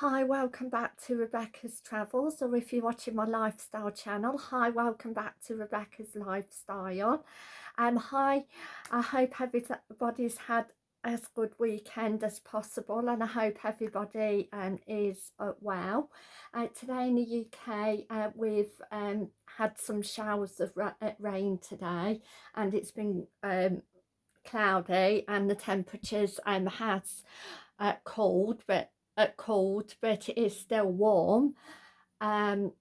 Hi, welcome back to Rebecca's Travels, or if you're watching my lifestyle channel, hi, welcome back to Rebecca's Lifestyle. Um, hi, I hope everybody's had as good weekend as possible and I hope everybody um, is uh, well. Uh, today in the UK uh, we've um, had some showers of uh, rain today and it's been um, cloudy and the temperatures um, has uh, cold but at cold but it is still warm. Um,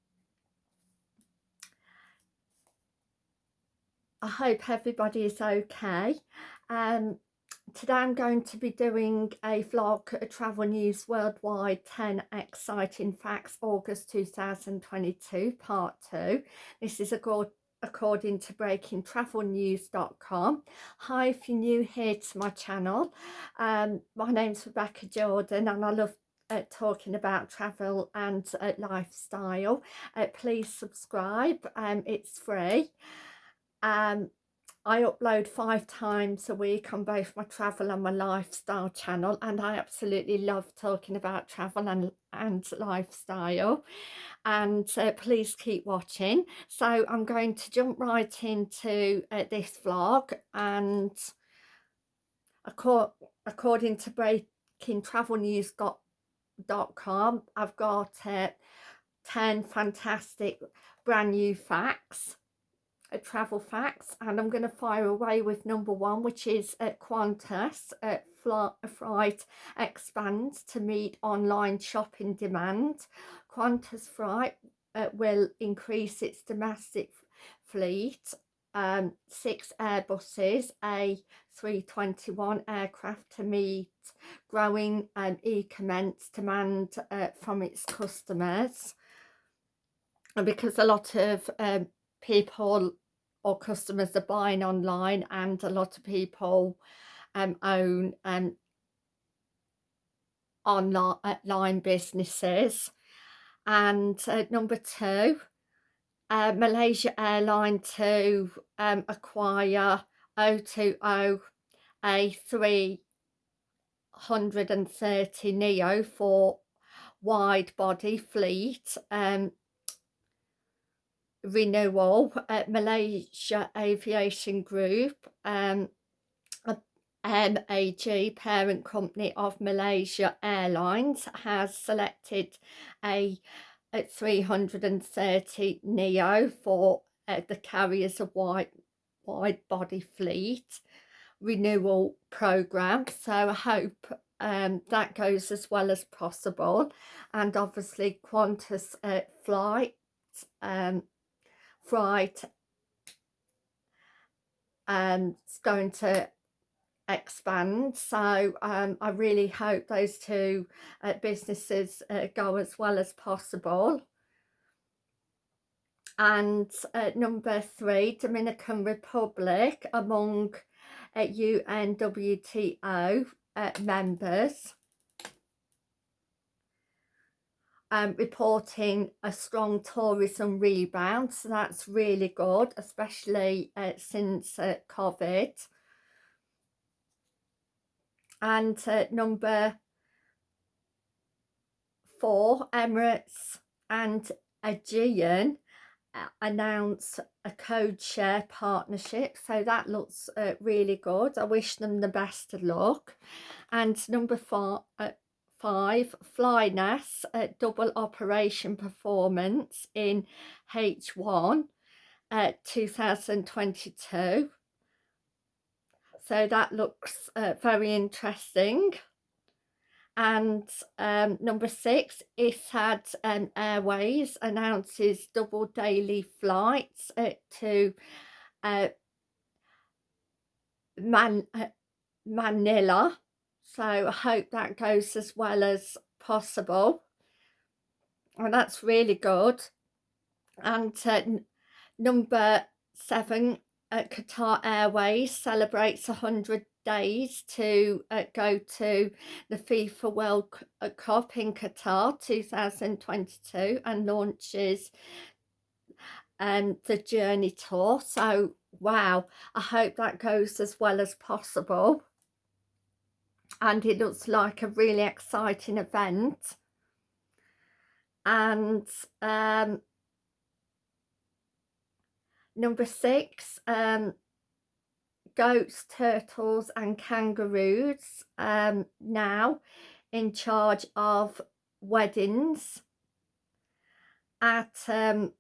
I hope everybody is okay. Um, today I'm going to be doing a vlog a travel news worldwide 10 exciting facts August 2022 part 2 this is a good according to breakingtravelnews.com hi if you're new here to my channel. Um, my name's rebecca jordan and i love uh, talking about travel and uh, lifestyle uh, please subscribe um, it's free. Um, I upload five times a week on both my travel and my lifestyle channel and I absolutely love talking about travel and, and lifestyle. And uh, please keep watching. So I'm going to jump right into uh, this vlog and according to breaking news com. I've got uh, 10 fantastic brand new facts uh, travel facts and I'm going to fire away with number one which is uh, Qantas uh, flight expands to meet online shopping demand Qantas flight uh, will increase its domestic fleet um, six Airbuses, A321 aircraft to meet growing e-commence demand uh, from its customers. Because a lot of um, people or customers are buying online and a lot of people um, own um, online businesses. And uh, number two, uh, Malaysia Airline to um, acquire O2O A330 Neo for wide body fleet um, renewal at Malaysia Aviation Group um, MAG parent company of Malaysia Airlines has selected a at 330 neo for uh, the carriers of wide wide body fleet renewal program. So i hope um, that goes as well as possible. And obviously qantas uh, flight um, flight um, it's going to expand. So um, I really hope those two uh, businesses uh, go as well as possible and uh, number three Dominican Republic among uh, UNWTO uh, members. Um, reporting a strong tourism rebound so that's really good especially uh, since uh, COVID. And uh, number four Emirates and Aegean announce a code share partnership so that looks uh, really good. I wish them the best of luck. And number four uh, five flynas uh, double operation performance in H1 uh, 2022 so that looks uh, very interesting and um, number six Etihad um, Airways announces double daily flights uh, to uh, Man uh, Manila. So I hope that goes as well as possible. And that's really good. And uh, number seven uh, Qatar Airways celebrates 100 days to uh, go to the FIFA World uh, Cup in Qatar 2022 and launches um, the journey tour. So wow I hope that goes as well as possible. And it looks like a really exciting event. And um, number six um, goats turtles and kangaroos um, now in charge of weddings at um,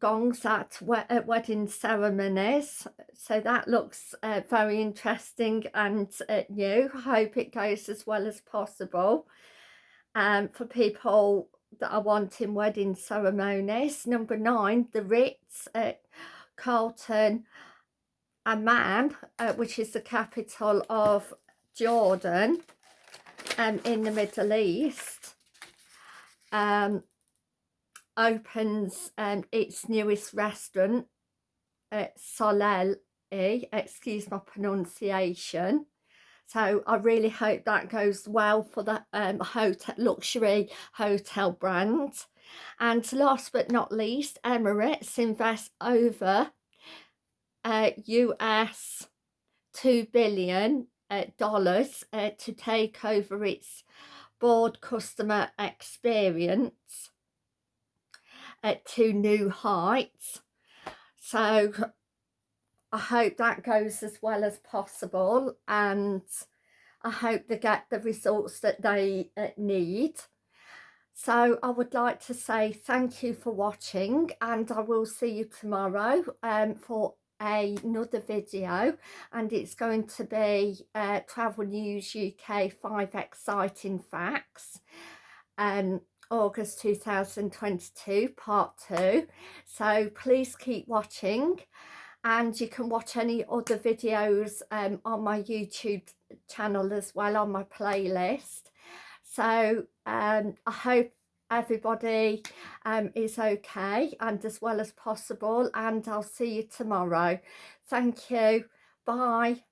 gongs at, we at wedding ceremonies. So that looks uh, very interesting and uh, new. Hope it goes as well as possible um, for people that are wanting wedding ceremonies. Number nine the Ritz at Carlton Amman uh, which is the capital of Jordan um, in the Middle East um, opens um, its newest restaurant at Solel, excuse my pronunciation. So I really hope that goes well for the um, hotel luxury hotel brand. And last but not least, Emirates invest over uh, US 2 billion uh, dollars uh, to take over its board customer experience at two new heights. So I hope that goes as well as possible and I hope they get the results that they uh, need. So I would like to say thank you for watching and I will see you tomorrow um, for another video and it's going to be uh, Travel News UK 5 Exciting Facts. Um, August 2022 part 2 so please keep watching and you can watch any other videos um, on my YouTube channel as well on my playlist. So um, I hope everybody um, is okay and as well as possible and I'll see you tomorrow. Thank you. Bye.